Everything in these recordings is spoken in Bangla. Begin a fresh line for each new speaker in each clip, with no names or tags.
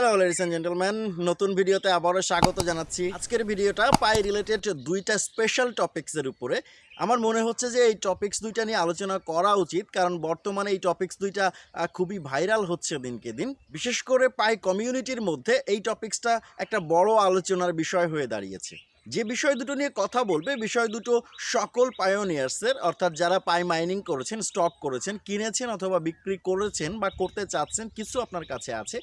হ্যালো লেডিস অ্যান্ড জেন্টলম্যান নতুন ভিডিওতে আবারও স্বাগত জানাচ্ছি। আজকের ভিডিওটা পাই রিলেটেড দুইটা স্পেশাল টপিক্সের উপরে। আমার মনে হচ্ছে যে এই টপিক্স দুইটা নিয়ে আলোচনা করা উচিত, কারণ বর্তমানে এই টপিক্স দুইটা খুবই ভাইরাল হচ্ছে দিনকে দিন। বিশেষ করে পাই কমিউনিটির মধ্যে এই টপিক্সটা একটা বড় আলোচনার বিষয় হয়ে দাঁড়িয়েছে। যে বিষয় দুটো নিয়ে কথা বলবে, বিষয় দুটো সকল পায়োনিয়ার্সের অর্থাৎ যারা পাই মাইনিং করেছেন স্টক করেছেন, কিনেছেন অথবা বিক্রি করেছেন বা করতে চাচ্ছেন, কিছু আপনার কাছে আছে।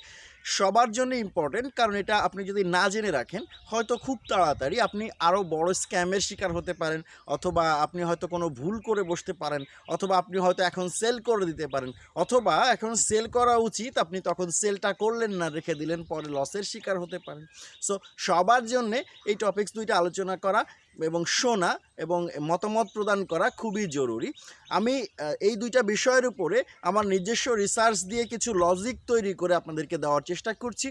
সবার জন্য ইম্পর্টেন্ট কারণ এটা আপনি যদি না জেনে রাখেন, হয়তো খুব তাড়াতাড়ি আপনি আরও বড় স্ক্যামের শিকার হতে পারেন, অথবা আপনি হয়তো কোনো ভুল করে বসতে পারেন, অথবা আপনি হয়তো এখন সেল করে দিতে পারেন, অথবা এখন সেল করা উচিত, আপনি তখন সেলটা করলেন না, রেখে দিলেন, পরে লসের শিকার হতে পারেন। সো সবার জন্যে এই টপিক্স দুইটা আলোচনা করা এবং শোনা এবং মতামত প্রদান করা খুবই জরুরি। আমি এই দুইটা বিষয়ের উপরে আমার নিজস্ব রিসার্চ দিয়ে কিছু লজিক তৈরি করে আপনাদেরকে দেওয়ার চেষ্টা করছি।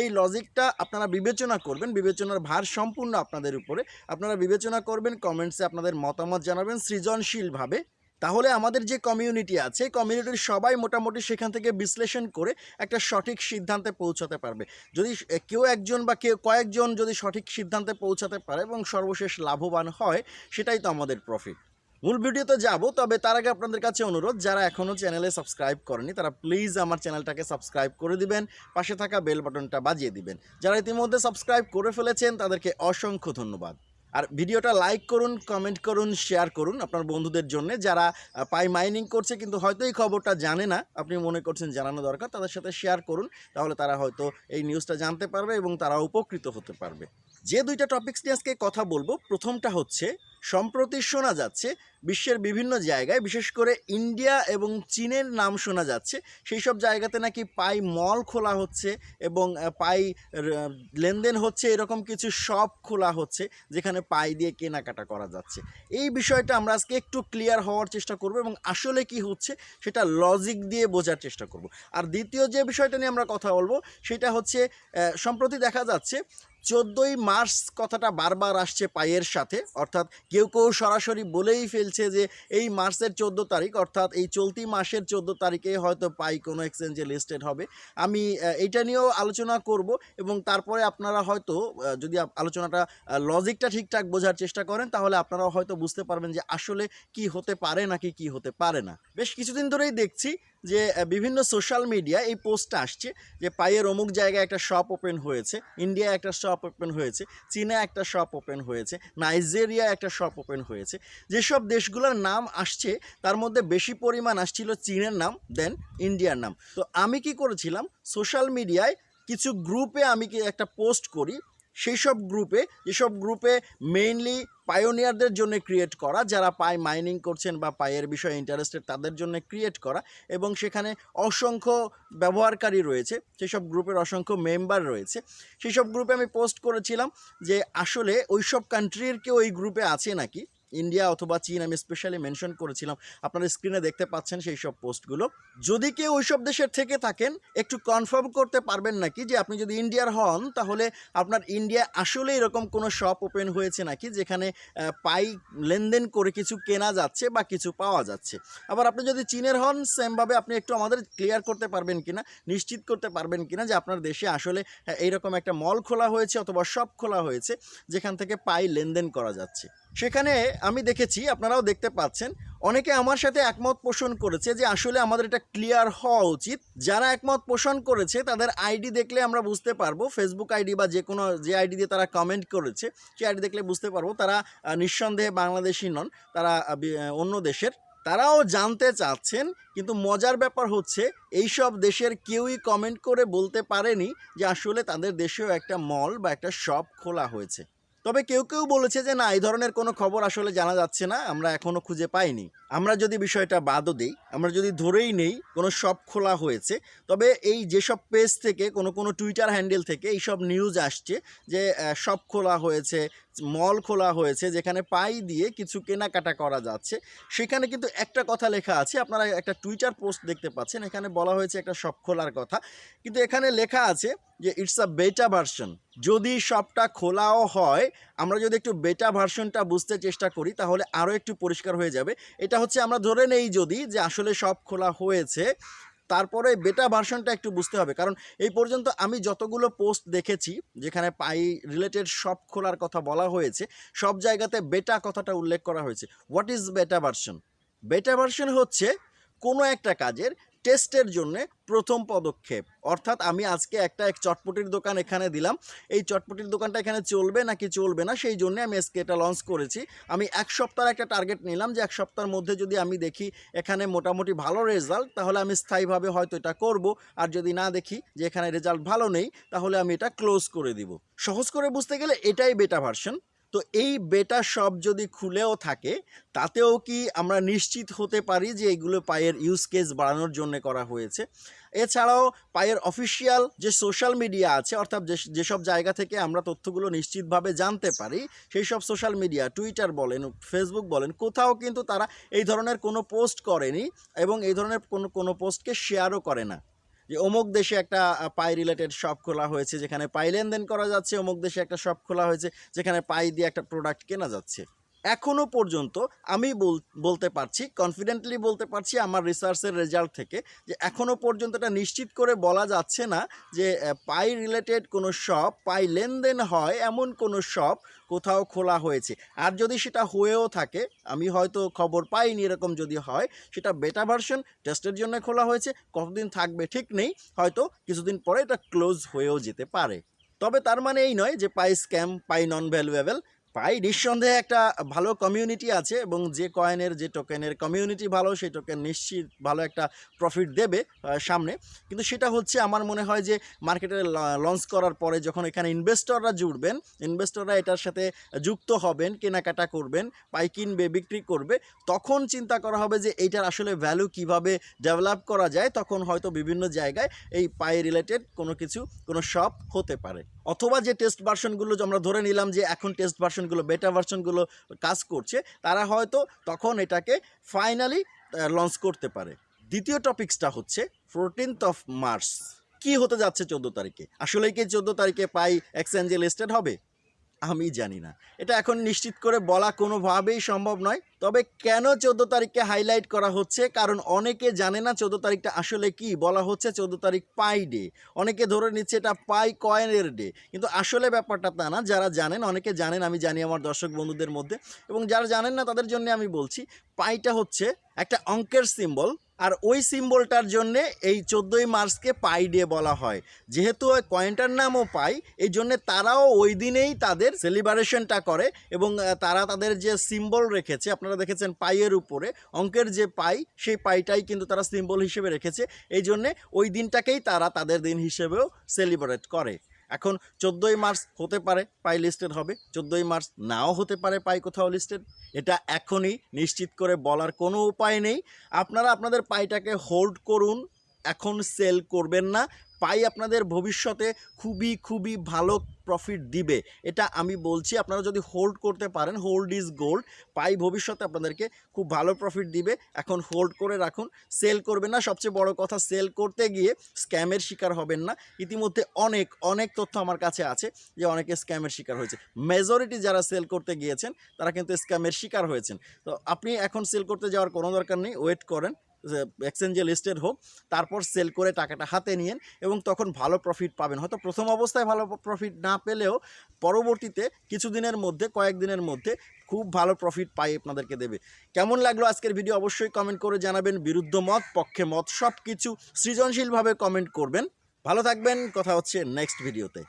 এই লজিকটা আপনারা বিবেচনা করবেন, বিবেচনার ভার সম্পূর্ণ আপনাদের উপরে। আপনারা বিবেচনা করবেন কমেন্টসে আপনাদের মতামত জানাবেন, সৃজনশীলভাবে তাহলে আমাদের যে কমিউনিটি আছে কমিউনিটির সবাই মোটামুটি সেখান থেকে বিশ্লেষণ করে একটা সঠিক সিদ্ধান্তে পৌঁছাতে পারবে। যদি কেউ একজন বা কেউ কয়েকজন যদি সঠিক সিদ্ধান্তে পৌঁছাতে পারে এবং সর্বশেষ লাভবান হয়, সেটাই তো আমাদের প্রফিট মূল ভিডিওতে যাব, তবে তার আগে আপনাদের কাছে অনুরোধ, যারা এখনও চ্যানেলে সাবস্ক্রাইব করেনি, তারা প্লিজ আমার চ্যানেলটাকে সাবস্ক্রাইব করে দিবেন, পাশে থাকা বেল বাটনটা বাজিয়ে দিবেন। যারা ইতিমধ্যে সাবস্ক্রাইব করে ফেলেছেন, তাদেরকে অসংখ্য ধন্যবাদ। আর ভিডিওটা লাইক করুন কমেন্ট করুন শেয়ার করুন আপনার বন্ধুদের জন্য। যারা পাই মাইনিং করছে কিন্তু হয়তো এই খবরটা জানে না, আপনি মনে করছেন জানানো দরকার, তাদের সাথে শেয়ার করুন, তাহলে তারা হয়তো এই নিউজটা জানতে পারবে এবং তারা উপকৃত হতে পারবে। যে দুইটা টপিকস নিয়ে আজকে কথা বলব, প্রথমটা হচ্ছে, সম্প্রতি শোনা যাচ্ছে, বিশ্বের বিভিন্ন জায়গায়, বিশেষ করে ইন্ডিয়া এবং চীনের নাম শোনা যাচ্ছে, সেই সব জায়গাতে নাকি পাই মল খোলা হচ্ছে এবং পাই লেনদেন হচ্ছে, এরকম কিছু শপ খোলা হচ্ছে, যেখানে পাই দিয়ে কেনাকাটা করা যাচ্ছে। এই বিষয়টা আমরা আজকে একটু ক্লিয়ার হওয়ার চেষ্টা করব এবং আসলে কি হচ্ছে, সেটা লজিক দিয়ে বোঝার চেষ্টা করব। আর দ্বিতীয় যে বিষয়টা নিয়ে আমরা কথা বলব, সেটা হচ্ছে সম্প্রতি দেখা যাচ্ছে চোদ্দোই মার্চ কথাটা বারবার আসছে পায়ের সাথে। অর্থাৎ কেউ কেউ সরাসরি বলেই ফেলছে যে এই মার্চের চোদ্দ তারিখ, অর্থাৎ এই চলতি মাসের চোদ্দ তারিখে হয়তো পাই কোনো এক্সচেঞ্জে লিস্টেড হবে। আমি এইটা নিয়েও আলোচনা করব এবং তারপরে আপনারা হয়তো যদি আলোচনাটা লজিকটা ঠিকঠাক বোঝার চেষ্টা করেন, তাহলে আপনারা হয়তো বুঝতে পারবেন যে আসলে কি হতে পারে নাকি কি হতে পারে না। বেশ কিছুদিন ধরেই দেখছি যে বিভিন্ন সোশ্যাল মিডিয়া এই পোস্টটা আসছে যে পায়ের অমুক জায়গায় একটা শপ ওপেন হয়েছে ইন্ডিয়া একটা শপ ওপেন হয়েছে চীনে একটা শপ ওপেন হয়েছে নাইজেরিয়া একটা শপ ওপেন হয়েছে। যেসব দেশগুলোর নাম আসছে, তার মধ্যে বেশি পরিমাণ আসছিল চীনের নাম দেন ইন্ডিয়ার নাম। তো আমি কি করেছিলাম? সোশ্যাল মিডিয়ায় কিছু গ্রুপে আমি কি একটা পোস্ট করি সেই সব গ্রুপে যেসব গ্রুপে মেইনলি পায়োনিয়ারদের জন্য ক্রিয়েট করা, যারা পায় মাইনিং করছেন বা পায়ের বিষয়ে ইন্টারেস্টেড তাদের জন্য ক্রিয়েট করা এবং সেখানে অসংখ্য ব্যবহারকারী রয়েছে, সেসব গ্রুপের অসংখ্য মেম্বার রয়েছে। সেই সব গ্রুপে আমি পোস্ট করেছিলাম যে আসলে ওই সব কান্ট্রির কেউ ওই গ্রুপে আছে নাকি? ইন্ডিয়া অথবা চীন, আমি স্পেশালি মেনশন করেছিলাম। আপনারা স্ক্রিনে দেখতে পাচ্ছেন সেই সব পোস্টগুলো যদি কেউ ওই সব দেশের থেকে থাকেন, একটু কনফার্ম করতে পারবেন নাকি যে আপনি যদি ইন্ডিয়ার হন, তাহলে আপনার ইন্ডিয়া আসলে এরকম কোনো শপ ওপেন হয়েছে নাকি, যেখানে পাই লেনদেন করে কিছু কেনা যাচ্ছে বা কিছু পাওয়া যাচ্ছে। আবার আপনি যদি চীনের হন সেমভাবে আপনি একটু আমাদের ক্লিয়ার করতে পারবেন কিনা, নিশ্চিত করতে পারবেন কিনা যে আপনার দেশে আসলে এইরকম একটা মল খোলা হয়েছে অথবা শপ খোলা হয়েছে, যেখান থেকে পাই লেনদেন করা যাচ্ছে। সেখানে আমি দেখেছি, আপনারাও দেখতে পাচ্ছেন, অনেকে আমার সাথে একমত পোষণ করেছে যে আসলে আমাদের এটা ক্লিয়ার হওয়া উচিত। যারা একমত পোষণ করেছে, তাদের আইডি দেখলে আমরা বুঝতে পারব ফেসবুক আইডি বা যে কোনো, যে আইডি দিয়ে তারা কমেন্ট করেছে, সেই আইডি দেখলে বুঝতে পারব, তারা নিঃসন্দেহে বাংলাদেশি নন, তারা অন্য দেশের। তারাও জানতে চাচ্ছেন, কিন্তু মজার ব্যাপার হচ্ছে, এইসব দেশের কেউই কমেন্ট করে বলতে পারেনি যে আসলে তাদের দেশেও একটা মল বা একটা শপ খোলা হয়েছে। তবে কেউ কেউ বলেছে যে না, এই ধরনের কোনো খবর আসলে জানা যাচ্ছে না, আমরা এখনও খুঁজে পাইনি। আমরা যদি বিষয়টা বাদও দিই, আমরা যদি ধরেই নেই কোনো শপ খোলা হয়েছে, তবে এই যেসব পেজ থেকে, কোনো কোনো টুইটার হ্যান্ডেল থেকে এইসব নিউজ আসছে যে শপ খোলা হয়েছে মল খোলা হয়েছে, যেখানে পাই দিয়ে কিছু কেনাকাটা করা যাচ্ছে, সেখানে কিন্তু একটা কথা লেখা আছে, আপনারা একটা টুইটার পোস্ট দেখতে পাচ্ছেন, এখানে বলা হয়েছে একটা শপ খোলার কথা, কিন্তু এখানে লেখা আছে যে ইটস আ বেটা ভার্সন যদি শপটা খোলাও হয় আমরা যদি একটু বেটা ভার্সনটা বুঝতে চেষ্টা করি, তাহলে আরও একটু পরিষ্কার হয়ে যাবে। এটা হচ্ছে আমরা ধরে নেই যদি যে আসলে সব খোলা হয়েছে, তারপরে বেটা ভার্সনটা একটু বুঝতে হবে। কারণ এই পর্যন্ত আমি যতগুলো পোস্ট দেখেছি, যেখানে পাই রিলেটেড শপ খোলার কথা বলা হয়েছে, সব জায়গাতে বেটা কথাটা উল্লেখ করা হয়েছে। What is beta version beta version হচ্ছে কোনো একটা কাজের টেস্টের জন্য প্রথম পদক্ষেপ। অর্থাৎ আমি আজকে একটা এক চটপটির দোকান এখানে দিলাম। এই চটপটির দোকানটা এখানে চলবে নাকি চলবে না, সেই জন্য আমি আজকে এটা লঞ্চ করেছি। আমি এক সপ্তাহের একটা টার্গেট নিলাম যে এক সপ্তাহের মধ্যে যদি আমি দেখি এখানে মোটামুটি ভালো রেজাল্ট তাহলে আমি স্থায়ীভাবে হয়তো এটা করব। আর যদি না দেখি যে এখানে রেজাল্ট ভালো নেই, তাহলে আমি এটা ক্লোজ করে দিব। সহজ করে বুঝতে গেলে এটাই বেটা ভার্সন তো এই বেটা সব যদি খুলেও থাকে, তাতেও কি আমরা নিশ্চিত হতে পারি যে এগুলো পায়ের ইউজ কেস বাড়ানোর জন্য করা হয়েছে? এছাড়াও পায়ের অফিসিয়াল যে সোশ্যাল মিডিয়া আছে, অর্থাৎ যে- যেসব জায়গা থেকে আমরা তথ্যগুলো নিশ্চিতভাবে জানতে পারি, সেই সব সোশ্যাল মিডিয়া টুইটার বলেন ফেসবুক বলেন, কোথাও কিন্তু তারা এই ধরনের কোনো পোস্ট করেনি এবং এই ধরনের কোনো কোনো পোস্টকে শেয়ারও করে না। যে অমুক দেশে একটা পাই রিলেটেড শপ খোলা হয়েছে, যেখানে পাই লেনদেন করা যাচ্ছে, অমুক দেশে একটা শপ খোলা হয়েছে, যেখানে পাই দিয়ে একটা প্রোডাক্ট কেনা যাচ্ছে। এখনও পর্যন্ত আমি বল- বলতে পারছি কনফিডেন্টলি বলতে পারছি আমার রিসার্চের রেজাল্ট থেকে যে এখনও পর্যন্ত এটা নিশ্চিত করে বলা যাচ্ছে না যে পাই রিলেটেড কোনো শপ পাই লেনদেন হয় এমন কোনো শপ কোথাও খোলা হয়েছে। আর যদি সেটা হয়েও থাকে, আমি হয়তো খবর পাইনি এরকম যদি হয়, সেটা বেটা ভার্সন টেস্টের জন্য খোলা হয়েছে, কতদিন থাকবে ঠিক নেই, হয়তো কিছুদিন পরে এটা ক্লোজ হয়েও যেতে পারে। তবে তার মানে এই নয় যে পাই স্ক্যাম পাই নন ভ্যালুয়েবল পাই নিঃসন্দেহে একটা ভালো কমিউনিটি আছে এবং যে কয়েনের যে টোকেনের কমিউনিটি ভালো, সেই টোকেন নিশ্চিত ভালো একটা প্রফিট দেবে সামনে। কিন্তু সেটা হচ্ছে আমার মনে হয় যে মার্কেটে লঞ্চ করার পরে যখন এখানে ইনভেস্টররা জুড়বেন ইনভেস্টররা এটার সাথে যুক্ত হবেন, কেনাকাটা করবেন, পাই কিনবে, বিক্রি করবে, তখন চিন্তা করা হবে যে এইটার আসলে ভ্যালু কীভাবে ডেভেলপ করা যায়, তখন হয়তো বিভিন্ন জায়গায় এই পাই রিলেটেড কোনো কিছু, কোনো শপ হতে পারে। অথবা যে টেস্ট ভার্সনগুলো আমরা ধরে নিলাম যে এখন টেস্ট ভার্সনগুলো বেটা ভার্সনগুলো কাজ করছে, তারা হয়তো তখন এটাকে ফাইনালি লঞ্চ করতে পারে। দ্বিতীয় টপিক্সটা হচ্ছে ফোরটিনথ অফ মার্চ কি হতে যাচ্ছে চোদ্দ তারিখে? আসলে কি চোদ্দ তারিখে পাই এক্সচেঞ্জে লিস্টেড হবে? আমি জানি না। এটা এখন নিশ্চিত করে বলা কোনোভাবেই সম্ভব নয়। তবে কেন চোদ্দ তারিখকে হাইলাইট করা হচ্ছে? কারণ অনেকে জানে না চোদ্দ তারিখটা আসলে কি? বলা হচ্ছে চোদ্দ তারিখ পাই ডে অনেকে ধরে নিচ্ছে এটা পাই কয়েনের ডে কিন্তু আসলে ব্যাপারটা তা না। যারা জানেন, অনেকে জানেন, আমি জানি আমার দর্শক বন্ধুদের মধ্যে। এবং যারা জানেন না, তাদের জন্য আমি বলছি পাইটা হচ্ছে একটা অঙ্কের সিম্বল আর ওই সিম্বলটার জন্যে এই চোদ্দোই মার্চকে পাই ডে বলা হয়। যেহেতু ওই কয়েনটার নামও পাই, এই জন্যে তারাও ওই দিনেই তাদের সেলিব্রেশনটা করে এবং তারা তাদের যে সিম্বল রেখেছে, আপনারা দেখেছেন পাইয়ের উপরে, অঙ্কের যে পাই, সেই পাইটাই কিন্তু তারা সিম্বল হিসেবে রেখেছে। এই জন্যে ওই দিনটাকেই তারা তাদের দিন হিসেবেও সেলিব্রেট করে। এখন চোদ্দোই মার্চ হতে পারে পাই লিস্টেড হবে, চোদ্দোই মার্চ নাও হতে পারে পাই কোথাও লিস্টেড এটা এখনই নিশ্চিত করে বলার কোনো উপায় নেই। আপনারা আপনাদের পাইটাকে হোল্ড করুন এখন সেল করবেন না। পাই আপনাদের ভবিষ্যতে খুবই খুবই ভালো প্রফিট দিবে। এটা আমি বলছি, আপনারা যদি হোল্ড করতে পারেন হোল্ড ইজ গোল্ড পাই ভবিষ্যতে আপনাদেরকে খুব ভালো প্রফিট দিবে। এখন হোল্ড করে রাখুন সেল করবেন না। সবচেয়ে বড় কথা সেল করতে গিয়ে স্ক্যামের শিকার হবেন না। ইতিমধ্যে অনেক অনেক তথ্য আমার কাছে আছে যে অনেকে স্ক্যামের শিকার হয়েছে। মেজরিটি যারা সেল করতে গিয়েছেন, তারা কিন্তু স্ক্যামের শিকার হয়েছেন। তো আপনি এখন সেল করতে যাওয়ার কোনো দরকার নেই। ওয়েট করেন। এক্সচেঞ্জে লিস্টেড হোক, তারপর সেল করে টাকাটা হাতে নিয়েন এবং তখন ভালো প্রফিট পাবেন। হয়তো প্রথম অবস্থায় ভালো প্রফিট না পেলেও পরবর্তীতে কিছুদিনের মধ্যে, কয়েকদিনের মধ্যে খুব ভালো প্রফিট পাই আপনাদেরকে দেবে। কেমন লাগল আজকের ভিডিও অবশ্যই কমেন্ট করে জানাবেন। বিরুদ্ধ মত, পক্ষে মত সব কিছু সৃজনশীলভাবে কমেন্ট করবেন। ভালো থাকবেন, কথা হচ্ছে নেক্সট ভিডিওতে